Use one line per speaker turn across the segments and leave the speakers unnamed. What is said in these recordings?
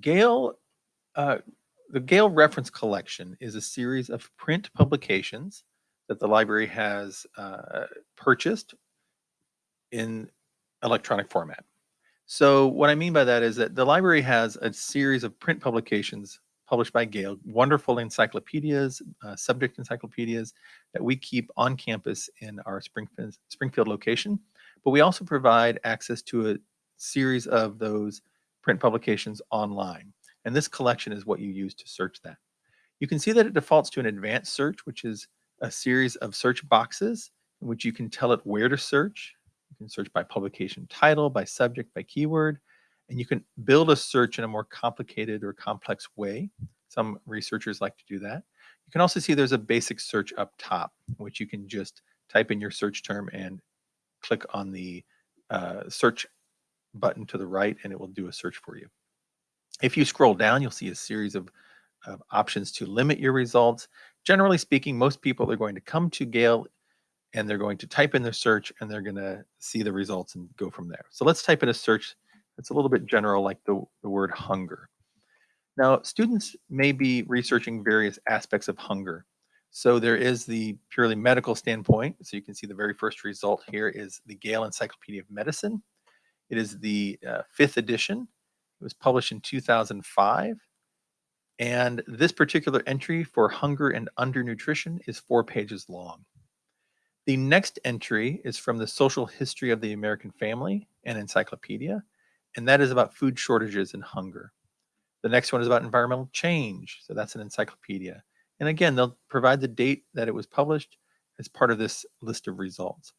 Gale, uh, the Gale Reference Collection is a series of print publications that the library has uh, purchased in electronic format. So what I mean by that is that the library has a series of print publications published by Gale, wonderful encyclopedias, uh, subject encyclopedias that we keep on campus in our Springfield, Springfield location. But we also provide access to a series of those print publications online. And this collection is what you use to search that. You can see that it defaults to an advanced search, which is a series of search boxes in which you can tell it where to search. You can search by publication title, by subject, by keyword, and you can build a search in a more complicated or complex way. Some researchers like to do that. You can also see there's a basic search up top, which you can just type in your search term and click on the uh, search button to the right and it will do a search for you. If you scroll down, you'll see a series of, of options to limit your results. Generally speaking, most people are going to come to Gale and they're going to type in their search and they're going to see the results and go from there. So let's type in a search that's a little bit general like the, the word hunger. Now, students may be researching various aspects of hunger. So there is the purely medical standpoint. So you can see the very first result here is the Gale Encyclopedia of Medicine. It is the uh, fifth edition. It was published in 2005. And this particular entry for hunger and undernutrition is four pages long. The next entry is from the Social History of the American Family and Encyclopedia, and that is about food shortages and hunger. The next one is about environmental change, so that's an encyclopedia. And again, they'll provide the date that it was published as part of this list of results.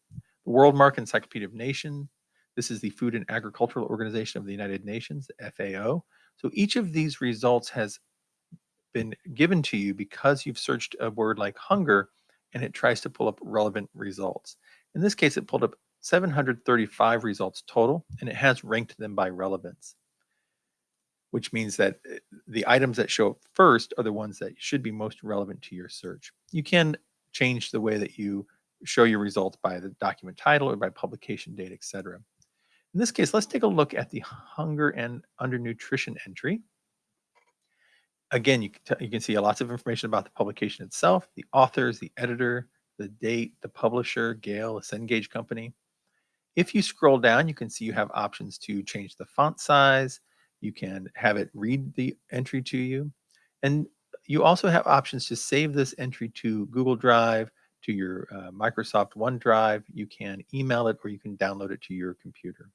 The World Worldmark Encyclopedia of Nations, this is the Food and Agricultural Organization of the United Nations, FAO. So each of these results has been given to you because you've searched a word like hunger and it tries to pull up relevant results. In this case, it pulled up 735 results total and it has ranked them by relevance, which means that eh, the items that show up first are the ones that should be most relevant to your search. You can change the way that you show your results by the document title or by publication date, etc. In this case, let's take a look at the hunger and undernutrition entry. Again, you can, you can see lots of information about the publication itself, the authors, the editor, the date, the publisher, Gale, a Cengage company. If you scroll down, you can see you have options to change the font size. You can have it read the entry to you. And you also have options to save this entry to Google Drive, to your uh, Microsoft OneDrive. You can email it or you can download it to your computer.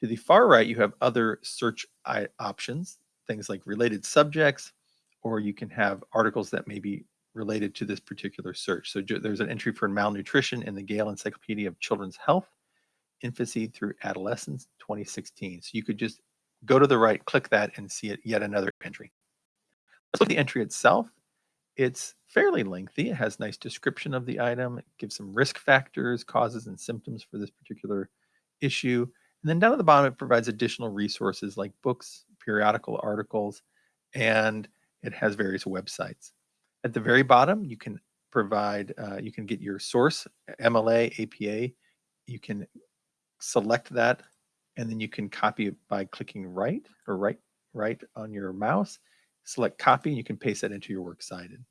To the far right, you have other search options, things like related subjects, or you can have articles that may be related to this particular search. So there's an entry for malnutrition in the Gale Encyclopedia of Children's Health, Infancy through Adolescence 2016. So you could just go to the right, click that, and see it, yet another entry. Let's look at the entry itself. It's fairly lengthy. It has nice description of the item. It gives some risk factors, causes, and symptoms for this particular issue. And then down at the bottom, it provides additional resources like books, periodical articles, and it has various websites. At the very bottom, you can provide, uh, you can get your source, MLA, APA. You can select that, and then you can copy it by clicking right or right, right on your mouse. Select copy, and you can paste that into your works cited.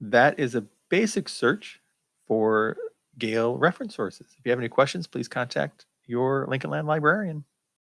That is a basic search for Gale reference sources. If you have any questions, please contact your Lincoln Land librarian.